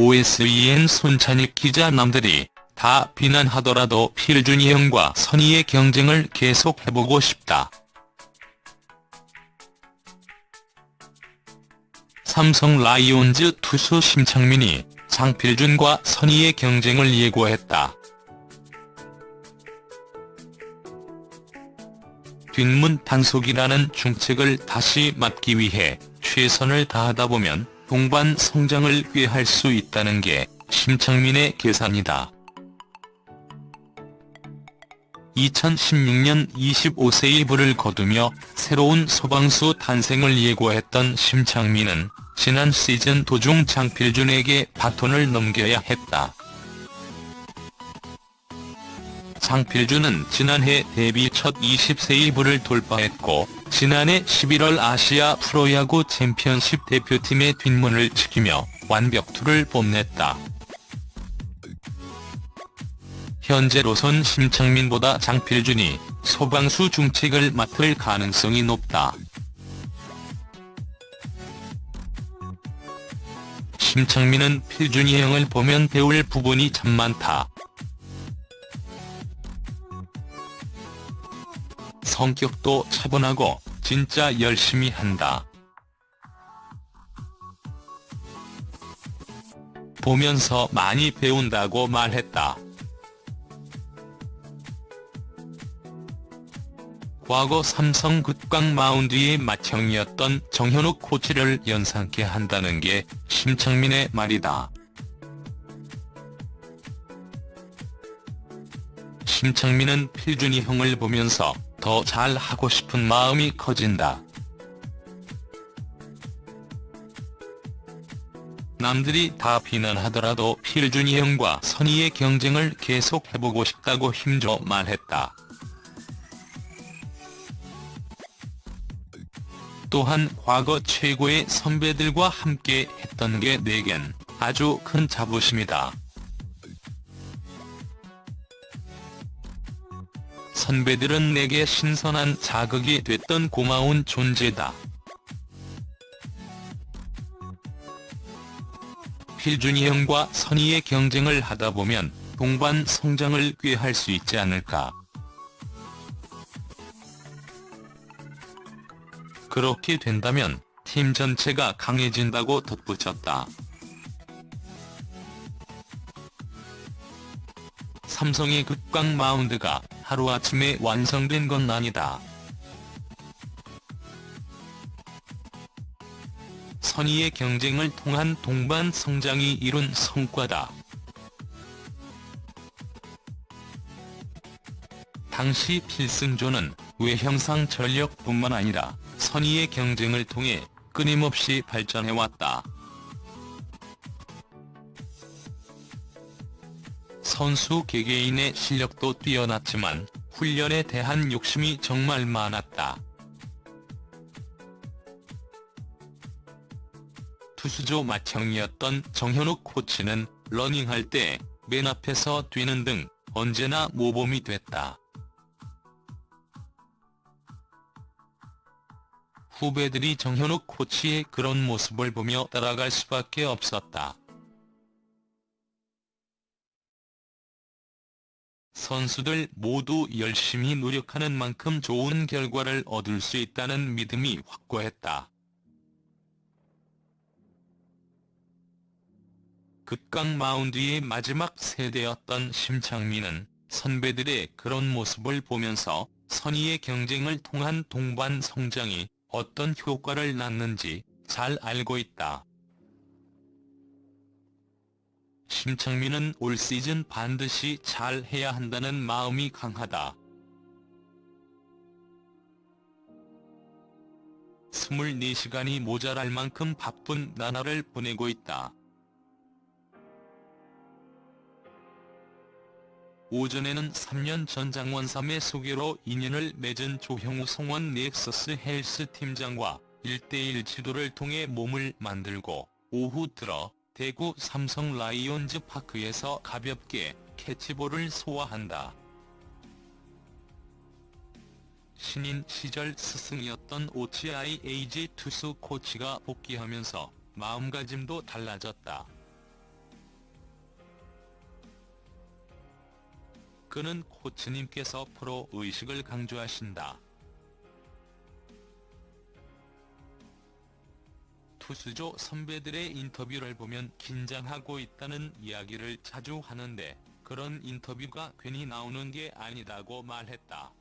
OSEN 손찬익 기자 남들이 다 비난하더라도 필준이 형과 선의의 경쟁을 계속해보고 싶다. 삼성 라이온즈 투수 심창민이 장필준과 선의의 경쟁을 예고했다. 뒷문 단속이라는 중책을 다시 맡기 위해 최선을 다하다 보면 동반 성장을 꾀할 수 있다는 게 심창민의 계산이다. 2016년 25세의 부를 거두며 새로운 소방수 탄생을 예고했던 심창민은 지난 시즌 도중 장필준에게 바톤을 넘겨야 했다. 장필준은 지난해 데뷔 첫 20세의 부를 돌파했고 지난해 11월 아시아 프로야구 챔피언십 대표팀의 뒷문을 지키며 완벽투를 뽐냈다. 현재로선 심창민보다 장필준이 소방수 중책을 맡을 가능성이 높다. 심창민은 필준이 형을 보면 배울 부분이 참 많다. 성격도 차분하고 진짜 열심히 한다. 보면서 많이 배운다고 말했다. 과거 삼성 극강 마운드의 맏형이었던 정현욱 코치를 연상케 한다는 게 심창민의 말이다. 심창민은 필준이 형을 보면서 더 잘하고 싶은 마음이 커진다. 남들이 다 비난하더라도 필준이 형과 선의의 경쟁을 계속 해보고 싶다고 힘줘 말했다. 또한 과거 최고의 선배들과 함께 했던 게 내겐 아주 큰 자부심이다. 선배들은 내게 신선한 자극이 됐던 고마운 존재다. 필준이 형과 선의의 경쟁을 하다 보면 동반 성장을 꾀할 수 있지 않을까. 그렇게 된다면 팀 전체가 강해진다고 덧붙였다. 삼성의 극강 마운드가 하루아침에 완성된 건 아니다. 선의의 경쟁을 통한 동반 성장이 이룬 성과다. 당시 필승조는 외형상 전력뿐만 아니라 선의의 경쟁을 통해 끊임없이 발전해왔다. 선수 개개인의 실력도 뛰어났지만 훈련에 대한 욕심이 정말 많았다. 투수조 맏형이었던 정현욱 코치는 러닝할 때 맨 앞에서 뛰는 등 언제나 모범이 됐다. 후배들이 정현욱 코치의 그런 모습을 보며 따라갈 수밖에 없었다. 선수들 모두 열심히 노력하는 만큼 좋은 결과를 얻을 수 있다는 믿음이 확고했다. 극강 마운드의 마지막 세대였던 심창민은 선배들의 그런 모습을 보면서 선의의 경쟁을 통한 동반 성장이 어떤 효과를 낳는지 잘 알고 있다. 심창민은 올 시즌 반드시 잘 해야 한다는 마음이 강하다. 24시간이 모자랄 만큼 바쁜 나날을 보내고 있다. 오전에는 3년 전 장원삼의 소개로 인연을 맺은 조형우 송원 넥서스 헬스 팀장과 1대1 지도를 통해 몸을 만들고 오후 들어 대구 삼성 라이온즈 파크에서 가볍게 캐치볼을 소화한다. 신인 시절 스승이었던 오치아이 에이지 투수 코치가 복귀하면서 마음가짐도 달라졌다. 그는 코치님께서 프로 의식을 강조하신다. 투수조 선배들의 인터뷰를 보면 긴장하고 있다는 이야기를 자주 하는데 그런 인터뷰가 괜히 나오는 게 아니다고 말했다.